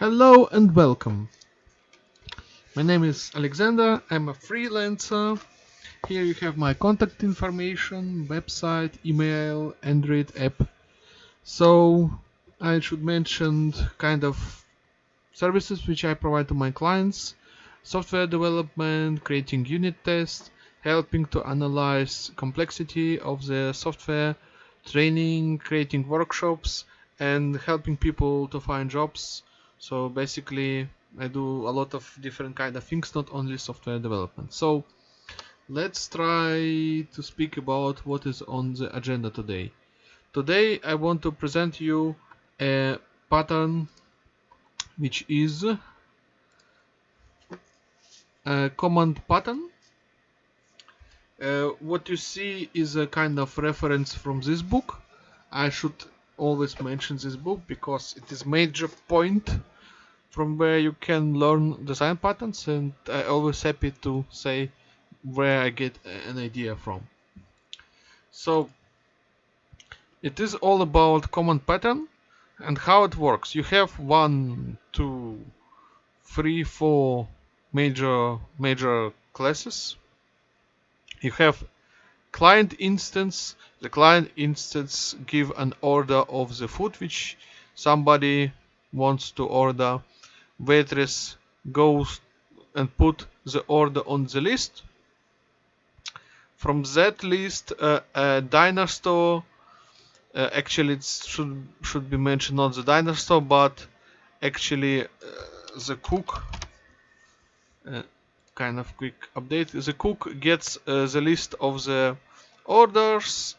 Hello and welcome. My name is Alexander. I'm a freelancer. Here you have my contact information, website, email, Android app. So I should mention kind of services which I provide to my clients. Software development, creating unit tests, helping to analyze complexity of the software, training, creating workshops, and helping people to find jobs. So basically, I do a lot of different kind of things, not only software development. So let's try to speak about what is on the agenda today. Today I want to present you a pattern which is a command pattern uh, what you see is a kind of reference from this book. I should always mention this book because it is major point from where you can learn design patterns and I always happy to say where I get an idea from. So it is all about command pattern and how it works. You have one, two, three, four major major classes you have client instance the client instance give an order of the food which somebody wants to order. Waitress goes and put the order on the list. From that list uh, a diner store uh, actually it should should be mentioned not the diner store but actually uh, the cook uh, kind of quick update. The cook gets uh, the list of the orders,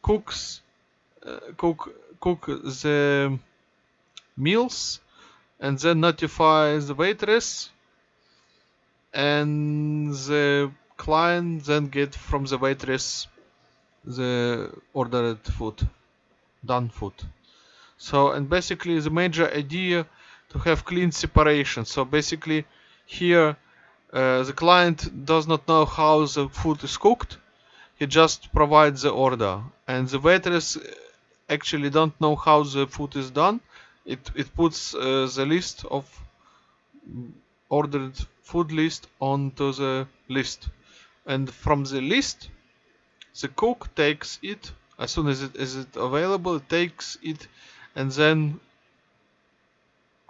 cooks, uh, cook cook the meals, and then notifies the waitress, and the client then get from the waitress the ordered food, done food. So and basically the major idea to have clean separation. So basically here the client does not know how the food is cooked. He just provides the order, and the waitress actually don't know how the food is done. It it puts uh, the list of ordered food list onto the list, and from the list, the cook takes it as soon as it is it available. Takes it, and then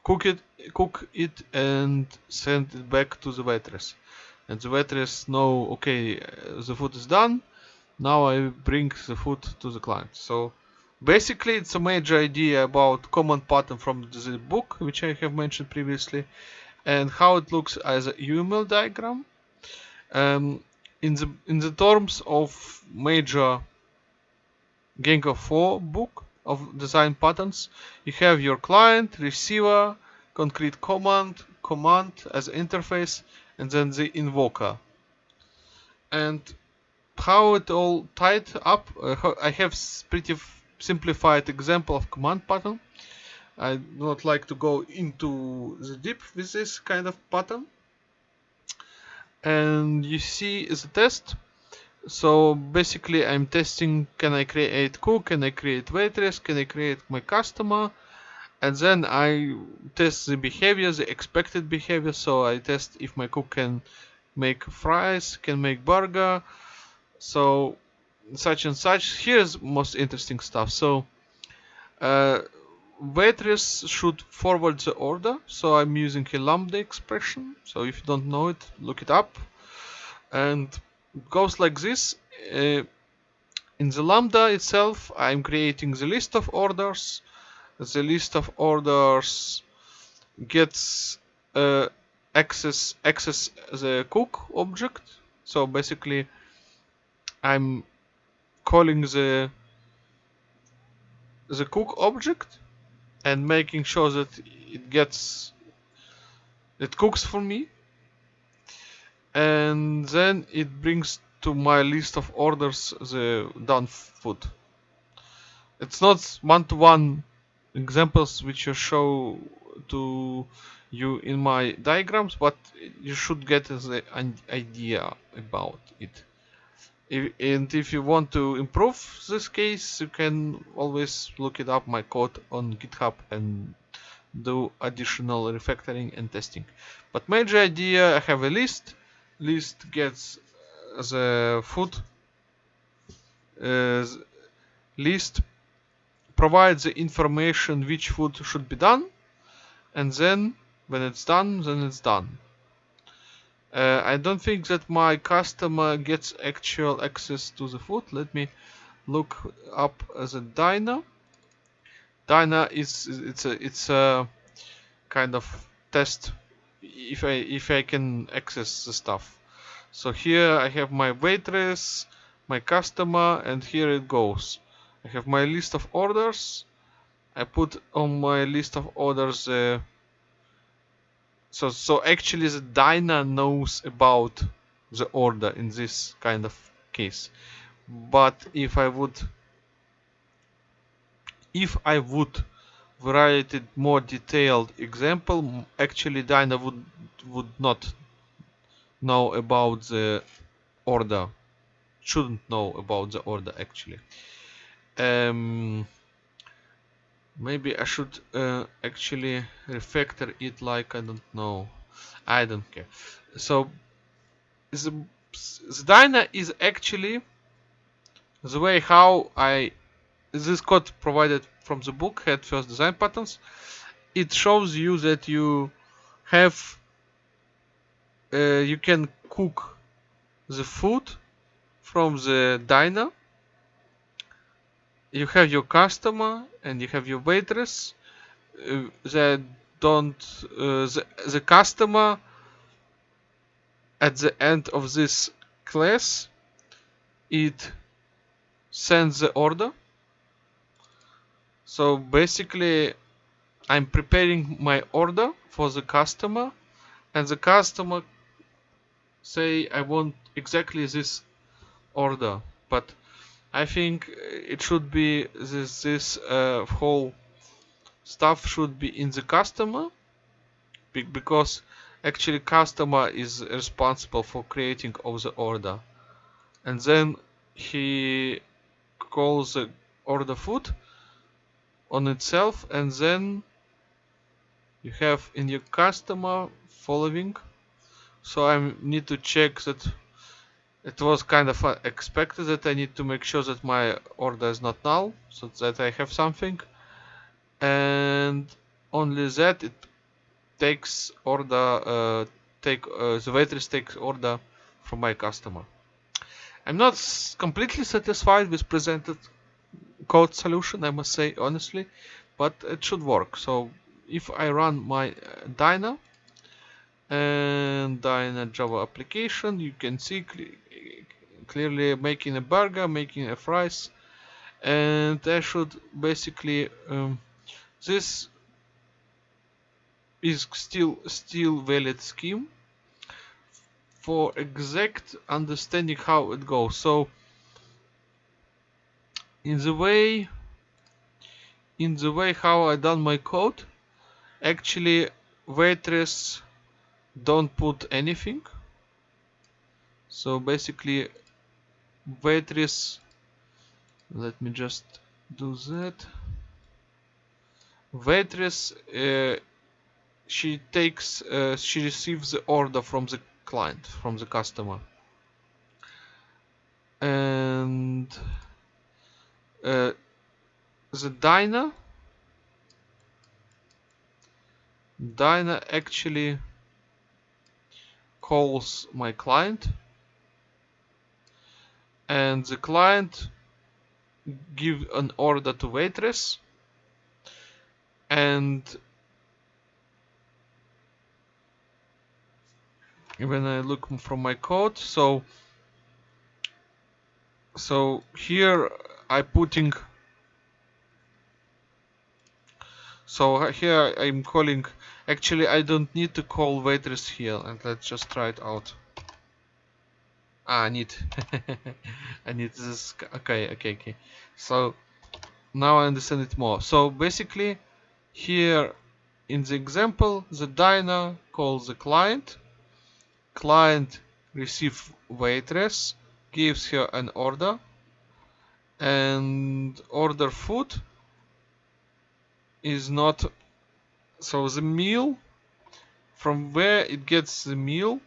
cook it cook it and send it back to the waitress. And the waitress know okay the food is done. Now I bring the food to the client. So basically it's a major idea about command pattern from the book which I have mentioned previously and how it looks as a UML diagram. Um, in the in the terms of major Gang of 4 book of design patterns you have your client receiver concrete command command as interface and then the invoker. And how it all tied up uh, I have pretty simplified example of command pattern. I do not like to go into the deep with this kind of pattern. And you see the test. So basically I'm testing can I create cook, can I create waitress, can I create my customer and then I test the behavior, the expected behavior. So I test if my cook can make fries, can make burger. So such and such. Here's most interesting stuff. So uh, waitress should forward the order. So I'm using a lambda expression. So if you don't know it look it up. And goes like this. Uh, in the lambda itself, I'm creating the list of orders. The list of orders gets uh, access access the cook object. So basically, I'm calling the the cook object and making sure that it gets it cooks for me and then it brings to my list of orders the done food. It's not one-to-one -one examples which I show to you in my diagrams, but you should get an idea about it. If, and if you want to improve this case, you can always look it up my code on GitHub and do additional refactoring and testing. But major idea, I have a list. List gets the food. Uh, list provides the information which food should be done. And then when it's done, then it's done. Uh, I don't think that my customer gets actual access to the food. Let me look up as a diner diner is it's a it's a kind of test if I if I can access the stuff. So here I have my waitress, my customer, and here it goes. I have my list of orders. I put on my list of orders. Uh, so so actually the Diner knows about the order in this kind of case. But if I would if I would write it more detailed example, actually Diner would would not know about the order. Shouldn't know about the order actually. Um, maybe I should uh, actually refactor it like I don't know. I don't care. So the, the Diner is actually the way how I this code provided from the book Head First design patterns it shows you that you have uh, you can cook the food from the Diner you have your customer and you have your waitress uh, that don't uh, the, the customer at the end of this class it sends the order. So basically I'm preparing my order for the customer and the customer say I want exactly this order but I think it should be this this uh, whole stuff should be in the customer because actually customer is responsible for creating of the order. And then he calls the order food on itself and then you have in your customer following. So I need to check that it was kind of expected that I need to make sure that my order is not null so that I have something. And only that it takes order uh, take uh, the waitress takes order from my customer. I'm not completely satisfied with presented code solution I must say honestly but it should work. So if I run my uh, Diner and Diner Java application you can see clearly making a burger making a fries and I should basically um, this is still still valid scheme for exact understanding how it goes. So in the way in the way how I done my code actually waitress don't put anything. So basically waitress let me just do that. Waitress uh, she takes uh, she receives the order from the client from the customer. And uh, the diner diner actually calls my client and the client give an order to waitress and when I look from my code so so here I putting so here I'm calling actually I don't need to call waitress here and let's just try it out ah I need I need this okay okay okay. So now I understand it more. So basically here in the example the diner calls the client. Client receive waitress gives her an order and order food is not so the meal from where it gets the meal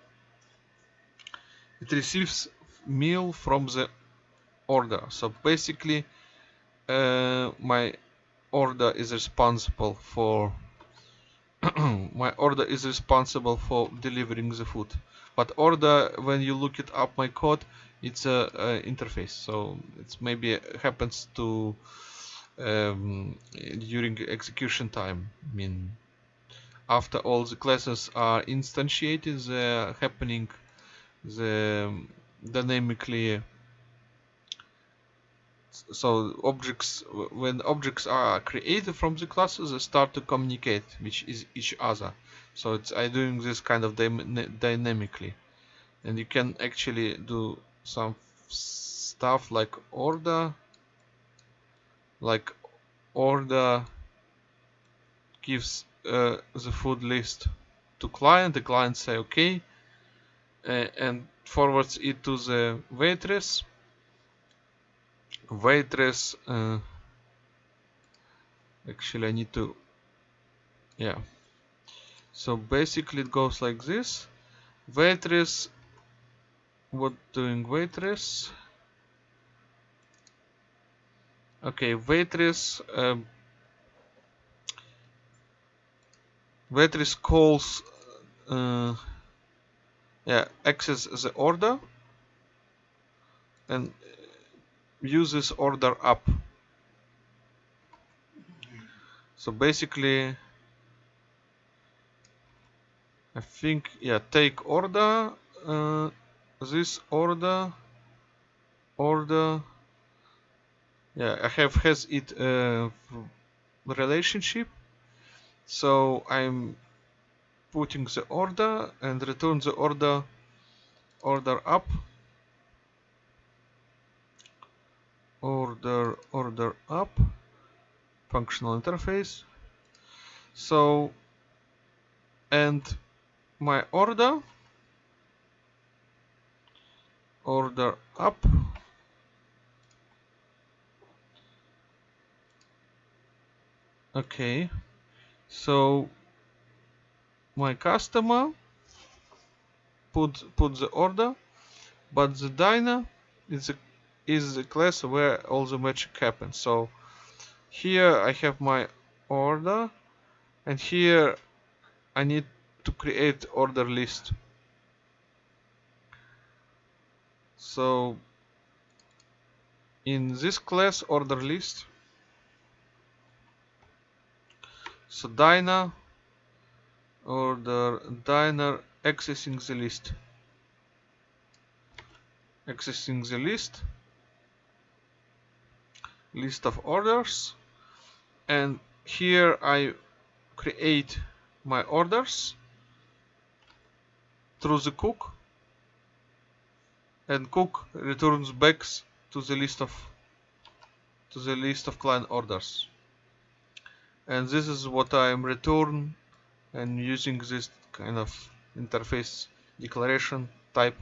it receives meal from the order. So basically uh, my order is responsible for my order is responsible for delivering the food. But order when you look it up my code it's a, a interface. So it's maybe happens to um, during execution time. I mean after all the classes are instantiated they're happening the dynamically so objects when objects are created from the classes they start to communicate with each other. So it's I doing this kind of dynamically. And you can actually do some stuff like order like order gives uh, the food list to client. The client say okay and forwards it to the waitress. Waitress uh, actually I need to yeah. So basically it goes like this. Waitress what doing waitress? Okay waitress um, waitress calls uh, yeah access the order and use this order up. So basically I think yeah take order uh, this order order yeah I have has it uh, relationship. So I'm putting the order and return the order order up. Order order up. Functional interface. So and my order. Order up. Okay. So my customer put put the order but the diner is a is the class where all the magic happens. So here I have my order and here I need to create order list. So in this class order list so diner order diner accessing the list. Accessing the list. List of orders. And here I create my orders through the cook. And cook returns back to the list of to the list of client orders. And this is what I am return and using this kind of interface declaration type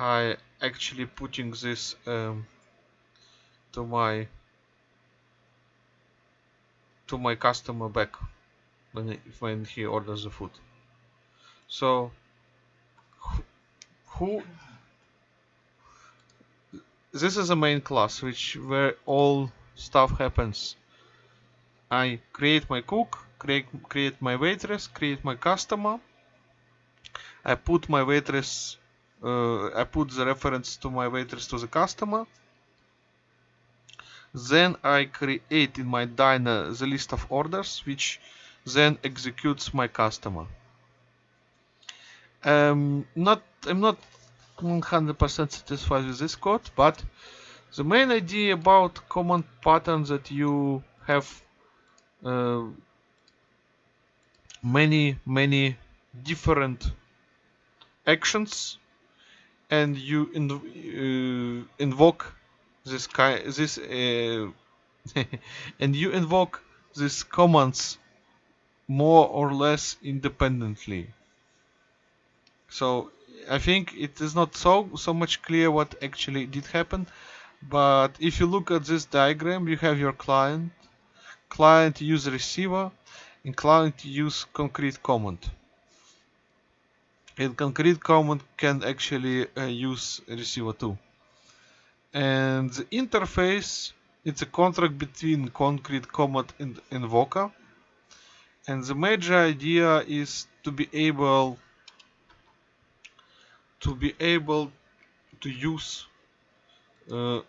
I actually putting this um, to my to my customer back when he, when he orders the food. So who this is a main class which where all stuff happens. I create my cook, create create my waitress, create my customer. I put my waitress uh, I put the reference to my waitress to the customer then I create in my diner the list of orders which then executes my customer. Um, not I'm not 100% satisfied with this code, but the main idea about command pattern that you have uh, many many different actions and you inv uh, invoke this kind this uh, and you invoke these commands more or less independently. So I think it is not so so much clear what actually did happen but if you look at this diagram you have your client. Client user receiver inclined to use concrete command. And concrete command can actually uh, use receiver too. And the interface, it's a contract between concrete command and invoker. And the major idea is to be able to be able to use uh,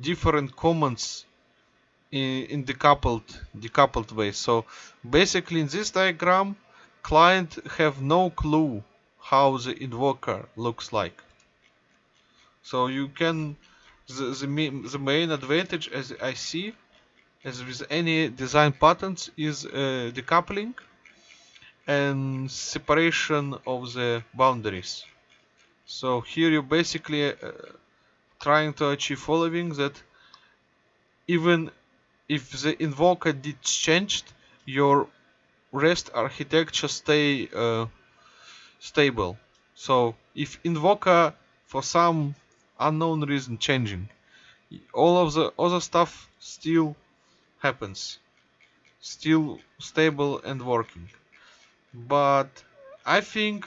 different commands in, in decoupled decoupled way. So basically in this diagram, client have no clue how the invoker looks like. So you can the, the, the main advantage as I see as with any design patterns is uh, decoupling and separation of the boundaries. So here you basically uh, trying to achieve following that even if the invoker did changed, your REST architecture stay uh, stable. So if invoker for some unknown reason changing, all of the other stuff still happens, still stable and working. But I think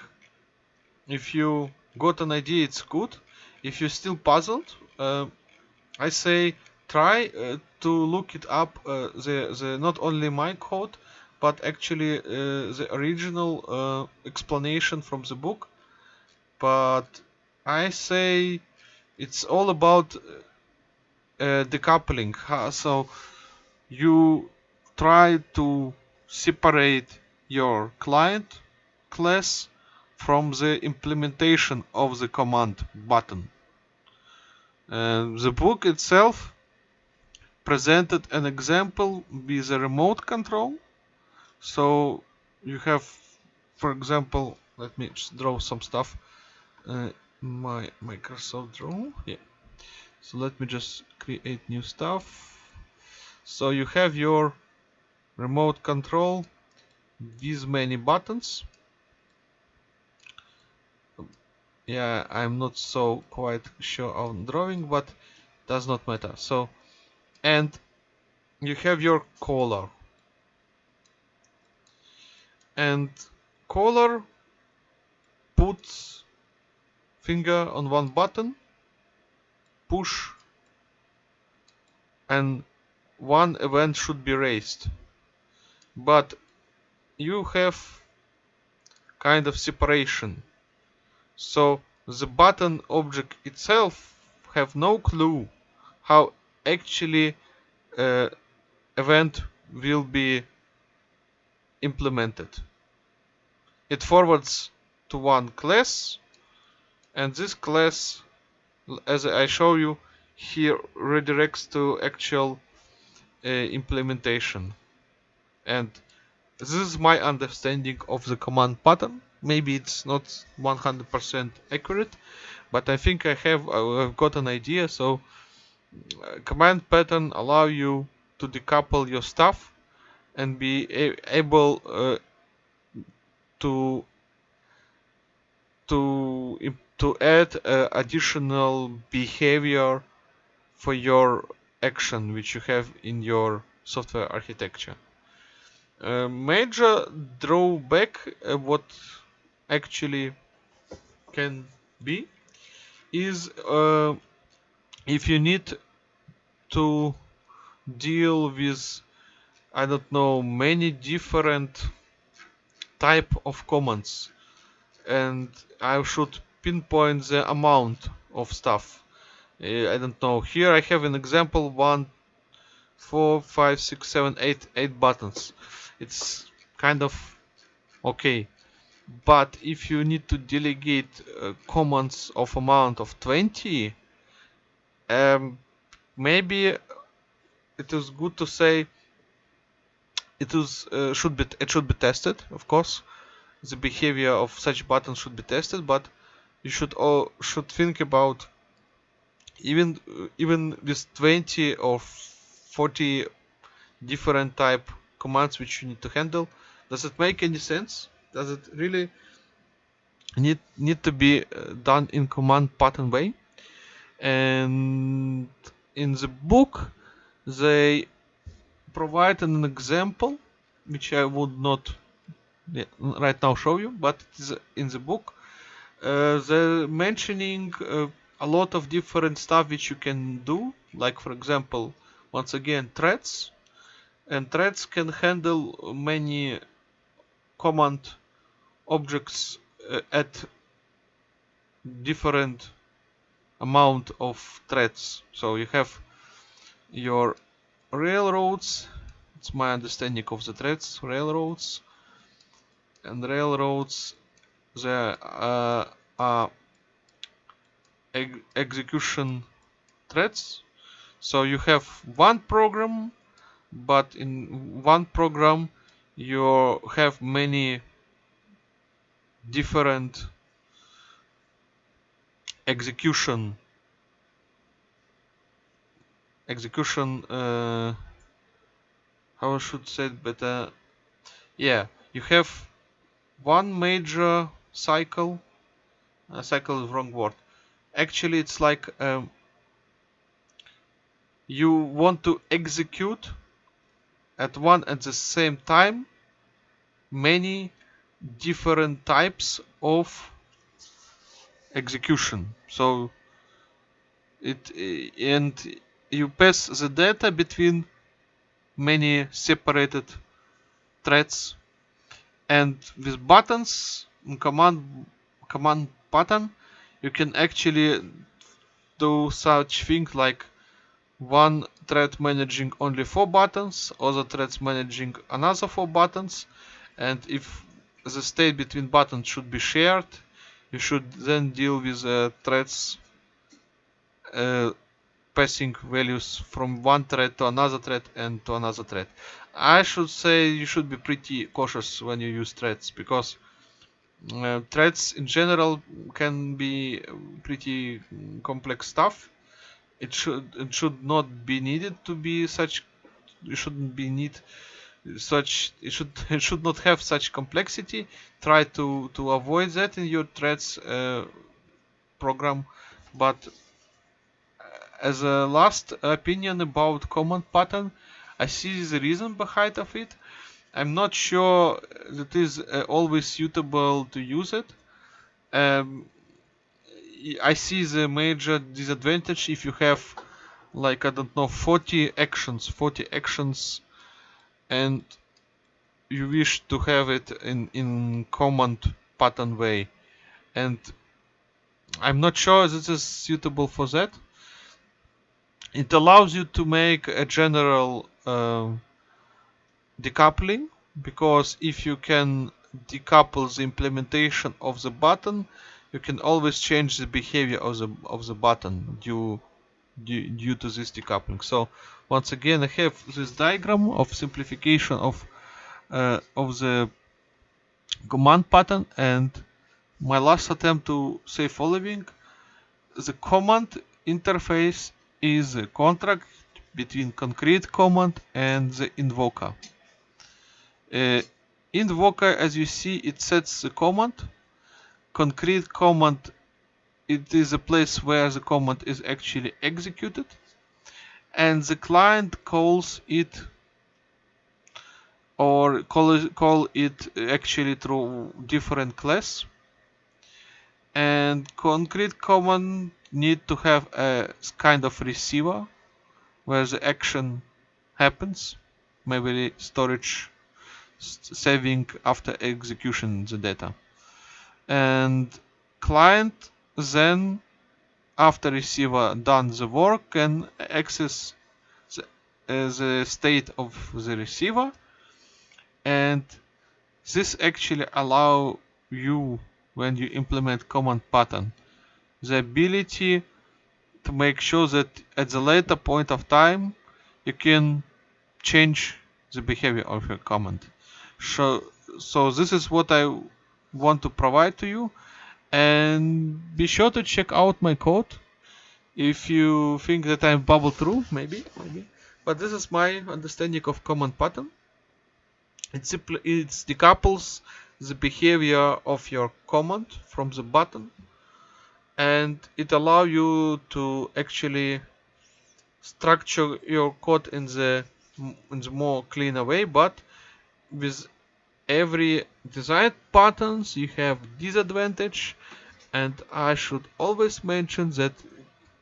if you got an idea, it's good. If you're still puzzled, uh, I say try uh, to look it up uh, the the not only my code but actually uh, the original explanation from the book. But i say it's all about uh, decoupling. So you try to separate your client class from the implementation of the command button. The book itself presented an example with a remote control. So you have, for example, let me just draw some stuff. Uh, my Microsoft Draw, yeah. So let me just create new stuff. So you have your remote control, these many buttons. Yeah, I'm not so quite sure on drawing, but does not matter. So and you have your caller and caller puts finger on one button push and one event should be raised. But you have kind of separation. So the button object itself have no clue how actually uh, event will be implemented. It forwards to one class and this class as I show you here redirects to actual uh, implementation and this is my understanding of the command pattern maybe it's not 100% accurate but I think I have I've got an idea so command pattern allow you to decouple your stuff and be able uh, to to to add uh, additional behavior for your action which you have in your software architecture. Uh, major drawback uh, what actually can be is uh, if you need to deal with I don't know many different type of commands and I should pinpoint the amount of stuff. Uh, I don't know. Here I have an example one four five six seven eight eight buttons. It's kind of okay. But if you need to delegate uh, commands of amount of 20 um, maybe it is good to say it is uh, should be it should be tested of course. The behavior of such buttons should be tested but you should all should think about even even with 20 or 40 different type commands which you need to handle does it make any sense? Does it really need need to be uh, done in command pattern way and in the book they provide an example which I would not right now show you, but it is in the book. Uh, they're mentioning uh, a lot of different stuff which you can do, like for example, once again threads, and threads can handle many command objects uh, at different amount of threads. So you have your railroads. It's my understanding of the threads. Railroads and railroads. There uh, are ex execution threads. So you have one program, but in one program you have many different execution. Execution uh, how I should say it better? Yeah you have one major cycle uh, cycle is wrong word. Actually it's like um, you want to execute at one at the same time many different types of execution. So it and you pass the data between many separated threads and with buttons command command button you can actually do such thing like one thread managing only four buttons other threads managing another four buttons and if the state between buttons should be shared you should then deal with uh, threads uh, passing values from one thread to another thread and to another thread. I should say you should be pretty cautious when you use threads because uh, threads in general can be pretty complex stuff. It should it should not be needed to be such. You shouldn't be need such it should it should not have such complexity. Try to to avoid that in your threads uh, program. But uh, as a last opinion about command pattern i see the reason behind of it. I'm not sure that is uh, always suitable to use it. Um, i see the major disadvantage if you have like i don't know 40 actions 40 actions and you wish to have it in in command pattern way. And I'm not sure this is suitable for that. It allows you to make a general uh, decoupling because if you can decouple the implementation of the button you can always change the behavior of the of the button due due, due to this decoupling. So once again I have this diagram of simplification of uh, of the command pattern and my last attempt to say following. The command interface is a contract between concrete command and the invoker. Uh, invoker as you see it sets the command. Concrete command it is a place where the command is actually executed and the client calls it or call, call it actually through different class. And concrete command need to have a kind of receiver where the action happens. Maybe storage saving after execution the data. And client then after receiver done the work can access the, uh, the state of the receiver. And this actually allow you when you implement command pattern the ability to make sure that at the later point of time you can change the behavior of your command. So so this is what I want to provide to you and be sure to check out my code if you think that I'm bubble through maybe maybe. But this is my understanding of command pattern. It simply it decouples the behavior of your command from the button. And it allow you to actually structure your code in the in the more cleaner way but with every design patterns you have disadvantage and I should always mention that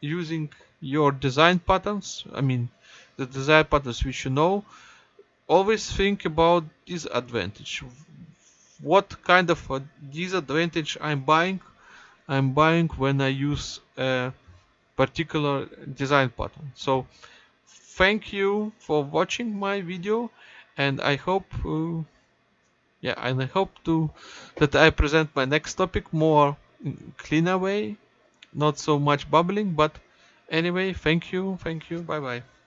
using your design patterns I mean the design patterns which you know always think about disadvantage. What kind of a disadvantage I'm buying? I'm buying when I use a particular design pattern. So thank you for watching my video and I hope uh, yeah and I hope to that I present my next topic more cleaner way not so much bubbling but anyway thank you thank you bye bye